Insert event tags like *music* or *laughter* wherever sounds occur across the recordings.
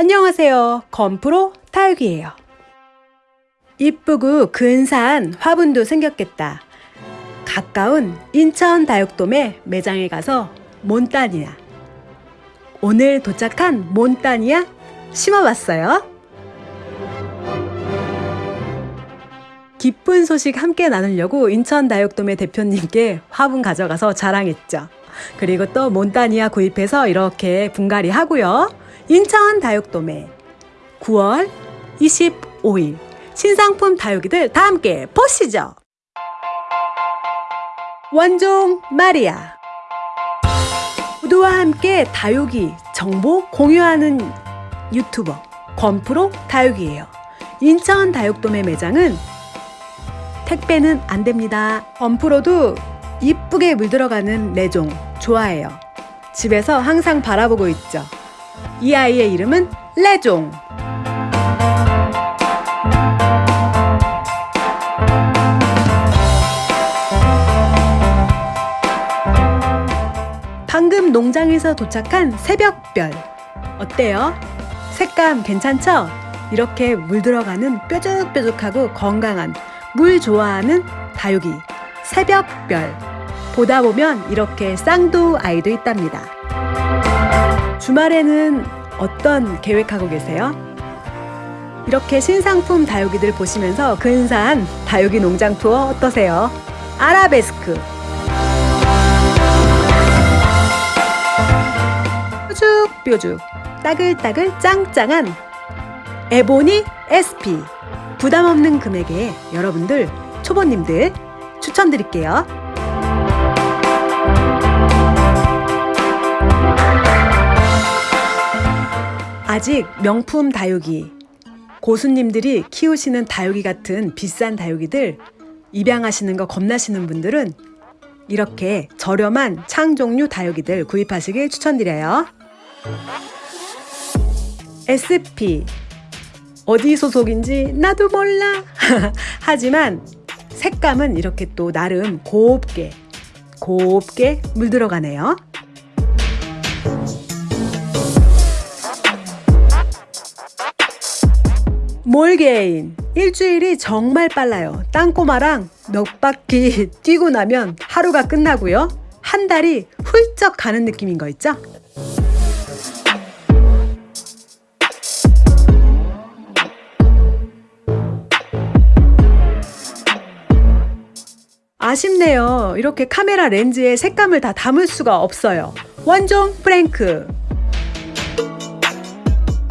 안녕하세요. 건프로 타육이에요. 이쁘고 근사한 화분도 생겼겠다. 가까운 인천 다육돔의 매장에 가서 몬따니아. 오늘 도착한 몬따니아 심어봤어요. 기쁜 소식 함께 나누려고 인천 다육돔의 대표님께 화분 가져가서 자랑했죠. 그리고 또 몬따니아 구입해서 이렇게 분갈이 하고요. 인천 다육돔에 9월 25일 신상품 다육이들 다 함께 보시죠. 원종 마리아 모두와 함께 다육이 정보 공유하는 유튜버 건프로 다육이에요. 인천 다육돔의 매장은 택배는 안 됩니다. 건프로도 이쁘게 물들어가는 레종 좋아해요. 집에서 항상 바라보고 있죠. 이 아이의 이름은 레종. 방금 농장에서 도착한 새벽별. 어때요? 색감 괜찮죠? 이렇게 물들어가는 뾰족뾰족하고 건강한 물 좋아하는 다육이 새벽별. 보다 보면 이렇게 쌍도 아이도 있답니다. 주말에는 어떤 계획하고 계세요? 이렇게 신상품 다육이들 보시면서 근사한 다육이 농장 투어 어떠세요? 아라베스크 뾰죽뾰죽 따글따글 짱짱한 에보니 SP 부담 없는 금액에 여러분들 초보님들 추천드릴게요. 아직 명품 다육이 고수님들이 키우시는 다육이 같은 비싼 다육이들 입양하시는 거 겁나시는 분들은 이렇게 저렴한 창 종류 다육이들 구입하시길 추천드려요. SP 어디 소속인지 나도 몰라. *laughs* 하지만 색감은 이렇게 또 나름 곱게 곱게 물들어 가네요. 몰게인 일주일이 정말 빨라요. 땅꼬마랑 몇 바퀴 *laughs* 뛰고 나면 하루가 끝나고요. 한 달이 훌쩍 가는 느낌인 거 있죠? 아쉽네요. 이렇게 카메라 렌즈에 색감을 다 담을 수가 없어요. 원종 프랭크.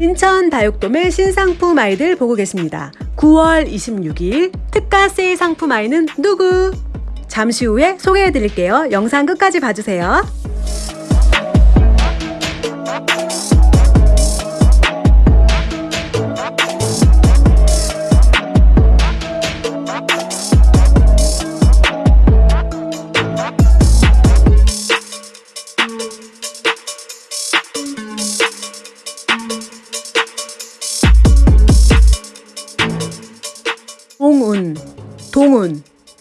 인천 다육돔의 신상품 아이들 보고 계십니다. 9월 26일 특가 세일 상품 아이는 누구? 잠시 후에 소개해 드릴게요. 영상 끝까지 봐주세요.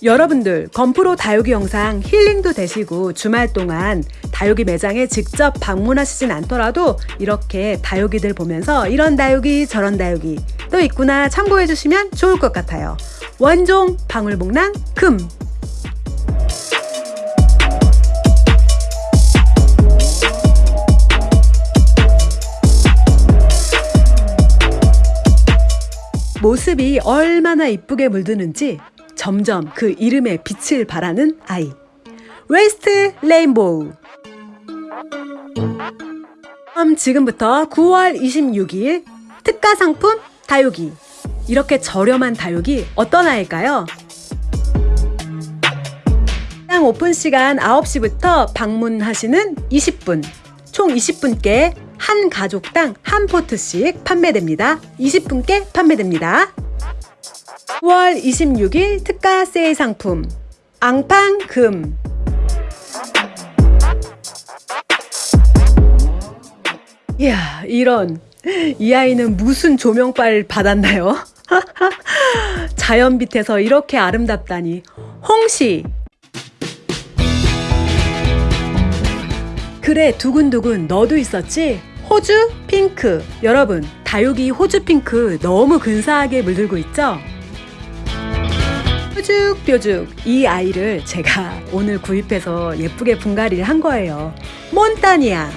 여러분들 건프로 다육이 영상 힐링도 되시고 주말 동안 다육이 매장에 직접 방문하시진 않더라도 이렇게 다육이들 보면서 이런 다육이 저런 다육이 또 있구나 참고해 주시면 좋을 것 같아요. 원종 방울복랑 금 모습이 얼마나 이쁘게 물드는지 점점 그 이름의 빛을 발하는 아이. West Rainbow. 그럼 지금부터 9월 26일 특가 상품 다육이. 이렇게 저렴한 다육이 어떤 아이일까요? 시장 오픈 시간 9시부터 방문하시는 20분, 총 20분께 한 가족당 한 포트씩 판매됩니다. 20분께 판매됩니다. 9월 26일 특가 세일 상품 앙팡금 이야 이런 이 아이는 무슨 조명빨 받았나요? *laughs* 자연 빛에서 이렇게 아름답다니 홍시 그래 두근두근 너도 있었지? 호주 핑크. 여러분, 다육이 호주 핑크 너무 근사하게 물들고 있죠? 뾰죽뾰죽 이 아이를 제가 오늘 구입해서 예쁘게 분갈이를 한 거예요. 몬타니아.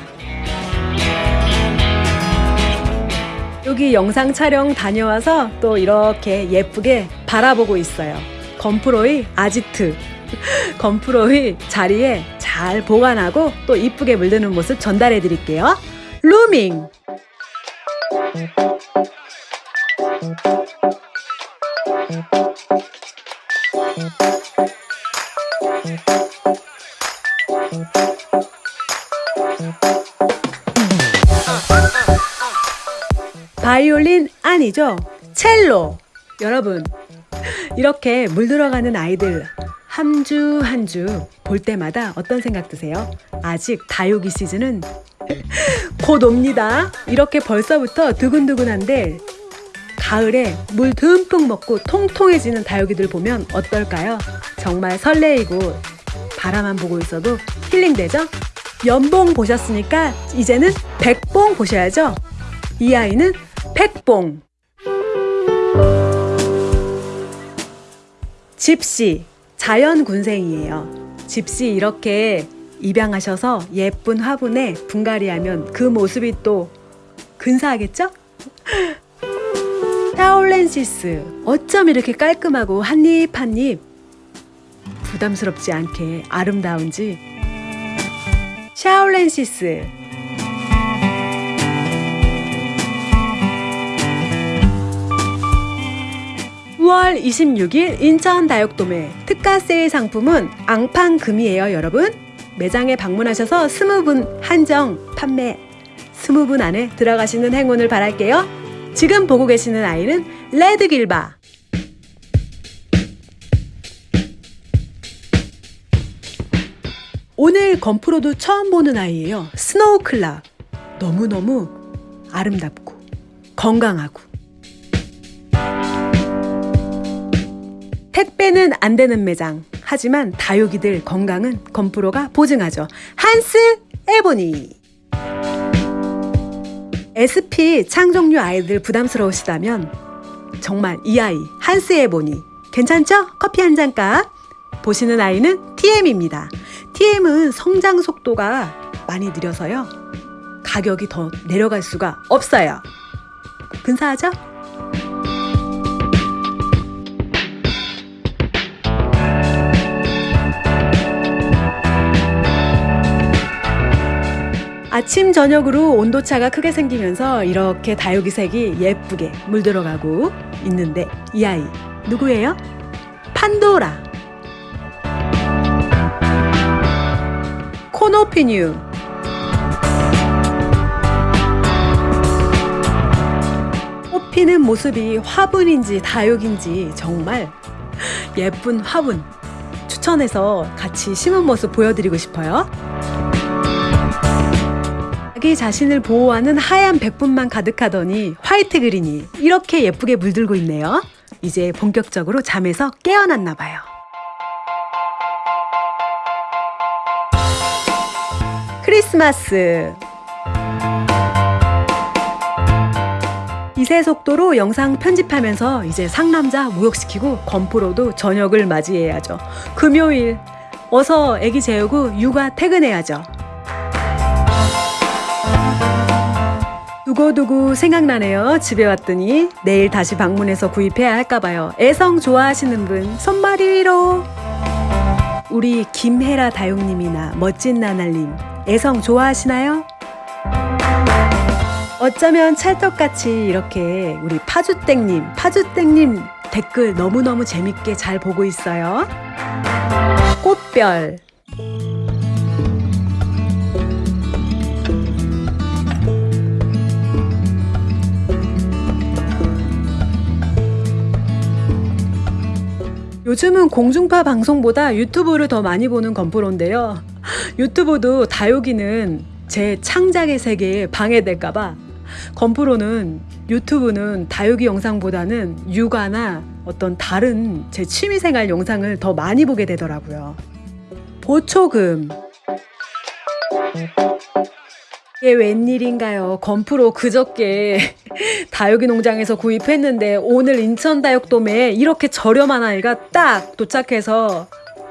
여기 영상 촬영 다녀와서 또 이렇게 예쁘게 바라보고 있어요. 건프로의 아지트. *laughs* 건프로의 자리에 잘 보관하고 또 이쁘게 물드는 모습 전달해 드릴게요. 루밍. 바이올린 아니죠? 첼로. 여러분, 이렇게 물들어가는 아이들 한 주 한 주 볼 때마다 어떤 생각 드세요? 아직 다육이 시즌은 *laughs* 곧 옵니다. 이렇게 벌써부터 두근두근한데 가을에 물 듬뿍 먹고 통통해지는 다육이들 보면 어떨까요? 정말 설레이고 바라만 보고 있어도 힐링되죠? 연봉 보셨으니까 이제는 백봉 보셔야죠? 이 아이는 백봉. 집시, 자연 군생이에요. 집시 이렇게 입양하셔서 예쁜 화분에 분갈이하면 그 모습이 또 근사하겠죠? 타올렌시스, 어쩜 이렇게 깔끔하고 한입 한입. 부담스럽지 않게 아름다운지. 샤올렌시스. 9월 26일 인천 다육도매 특가 세일 상품은 앙팡금이에요 여러분. 매장에 방문하셔서 20분 한정 판매. 20분 안에 들어가시는 행운을 바랄게요 지금 보고 계시는 아이는 Red Gilva 오늘 건프로도 처음 보는 아이예요 Snow Clock 너무너무 아름답고 건강하고 택배는 안 되는 매장. 하지만 다육이들 건강은 건프로가 보증하죠. Hans Ebony. SP 창종류 아이들 부담스러우시다면 정말 이 아이 한스 에 보니 괜찮죠? 커피 한 잔값. 보시는 아이는 TM입니다. TM은 성장 속도가 많이 느려서요. 가격이 더 내려갈 수가 없어요. 근사하죠? 아침 저녁으로 온도차가 크게 생기면서 이렇게 다육이 색이 예쁘게 물들어가고 있는데 이 아이 누구예요? 판도라 코노피뉴 꽃피는 모습이 화분인지 다육인지 정말 예쁜 화분 추천해서 같이 심은 모습 보여드리고 싶어요. 자기 자신을 보호하는 하얀 백분만 가득하더니 화이트 그린이 이렇게 예쁘게 물들고 있네요. 이제 본격적으로 잠에서 깨어났나 봐요. 크리스마스 이세 속도로 영상 편집하면서 이제 상남자 목욕시키고 건프로도 저녁을 맞이해야죠. 금요일 어서 애기 재우고 육아 퇴근해야죠. 두고두고 생각나네요. 집에 왔더니 내일 다시 방문해서 구입해야 할까봐요. 애성 좋아하시는 분 손마리 위로. 우리 김혜라 다용님이나 멋진 나날님 애성 좋아하시나요? 어쩌면 찰떡같이 이렇게 우리 파주땡님, 파주땡님 댓글 너무너무 재밌게 잘 보고 있어요. 꽃별. 요즘은 공중파 방송보다 유튜브를 더 많이 보는 건프로인데요. 유튜브도 다육이는 제 창작의 세계에 방해될까봐 건프로는 유튜브는 다육이 영상보다는 육아나 어떤 다른 제 취미생활 영상을 더 많이 보게 되더라고요. 보초금 이게 웬일인가요? 건프로 그저께 *laughs* 다육이 농장에서 구입했는데 오늘 인천 다육돔에 이렇게 저렴한 아이가 딱 도착해서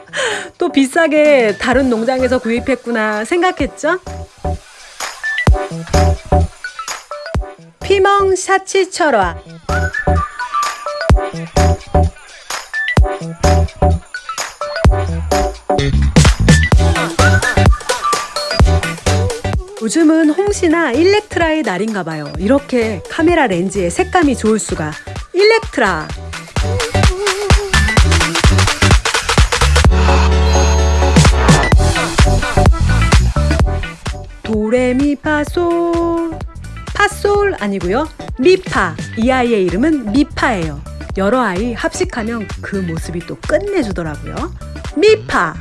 *laughs* 또 비싸게 다른 농장에서 구입했구나 생각했죠? 피멍 샤치 철화 요즘은 홍시나 일렉트라의 날인가 봐요. 이렇게 카메라 렌즈의 색감이 좋을 수가. 일렉트라. 도레미파솔 파솔 아니고요. 미파. 이 아이의 이름은 미파예요. 여러 아이 합식하면 그 모습이 또 끝내주더라고요. 미파.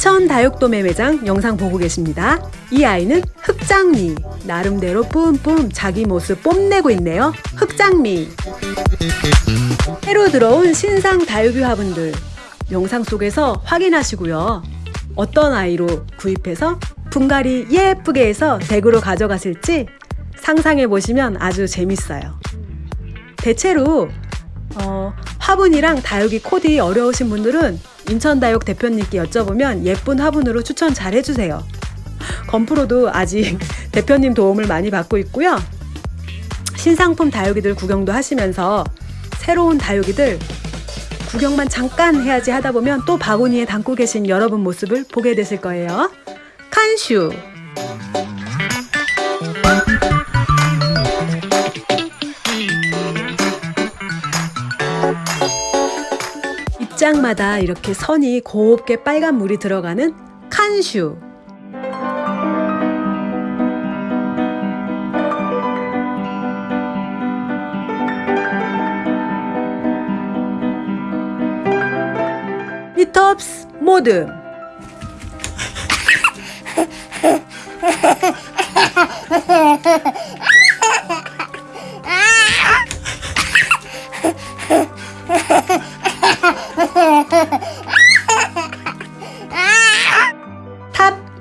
천 다육도매 매장 영상 보고 계십니다. 이 아이는 흑장미. 나름대로 뿜뿜 자기 모습 뽐내고 있네요. 흑장미. 새로 들어온 신상 다육이 화분들 영상 속에서 확인하시고요. 어떤 아이로 구입해서 분갈이 예쁘게 해서 댁으로 가져가실지 상상해 보시면 아주 재밌어요. 대체로 어, 화분이랑 다육이 코디 어려우신 분들은 인천다육 대표님께 여쭤보면 예쁜 화분으로 추천 잘 해주세요. 건프로도 아직 *laughs* 대표님 도움을 많이 받고 있고요. 신상품 다육이들 구경도 하시면서 새로운 다육이들 구경만 잠깐 해야지 하다 보면 또 바구니에 담고 계신 여러분 모습을 보게 되실 거예요. 칸슈 입장마다 이렇게 선이 곱게 빨간 물이 들어가는 칸슈. 리톱스 모드 *laughs*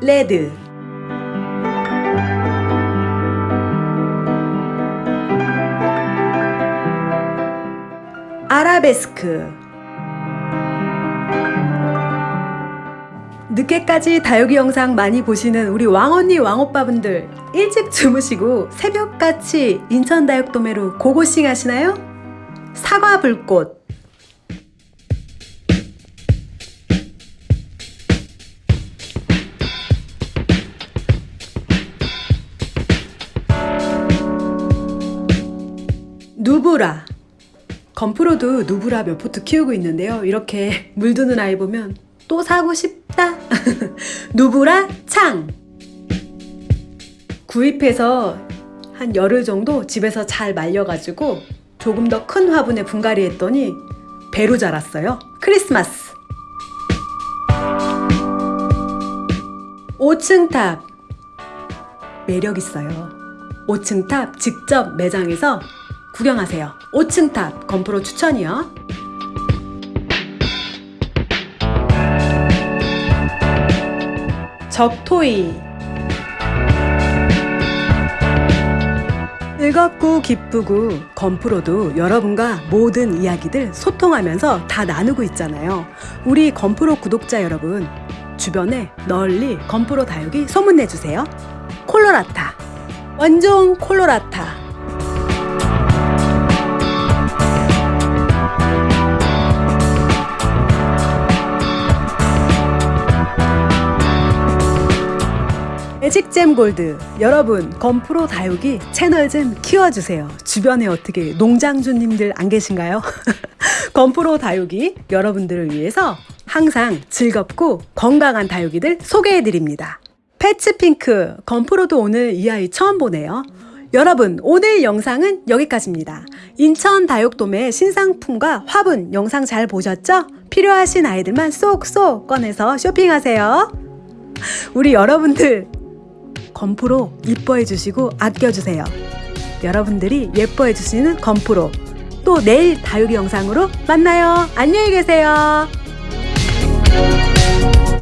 레드. 아라베스크. 늦게까지 다육이 영상 많이 보시는 우리 왕언니 왕오빠분들 일찍 주무시고 새벽같이 인천 다육도매로 고고싱 하시나요? 사과 불꽃 누브라. 건프로도 누브라 몇 포트 키우고 있는데요. 이렇게 *laughs* 물드는 아이 보면 또 사고 싶다. *laughs* 누브라? 창. 구입해서 한 열흘 정도 집에서 잘 말려가지고 조금 더 큰 화분에 분갈이 했더니 배로 자랐어요. 크리스마스. 5층 탑. 매력 있어요. 5층 탑 직접 매장에서 구경하세요. 5층 탑 건프로 추천이요. 적토이. 즐겁고 기쁘고 건프로도 여러분과 모든 이야기들 소통하면서 다 나누고 있잖아요. 우리 건프로 구독자 여러분 주변에 널리 건프로 다육이 소문내주세요. 콜로라타. 원종 콜로라타 매직잼 골드. 여러분 건프로 다육이 채널 좀 키워주세요. 주변에 어떻게 농장주님들 안 계신가요? *laughs* 건프로 다육이 여러분들을 위해서 항상 즐겁고 건강한 다육이들 소개해드립니다. 패츠핑크 건프로도 오늘 이 아이 처음 보네요. 여러분 오늘 영상은 여기까지입니다. 인천 다육돔의 신상품과 화분 영상 잘 보셨죠? 필요하신 아이들만 쏙쏙 꺼내서 쇼핑하세요. 우리 여러분들 건프로 이뻐해 주시고 아껴 주세요. 여러분들이 예뻐해 주시는 건프로 또 내일 다육이 영상으로 만나요. 안녕히 계세요.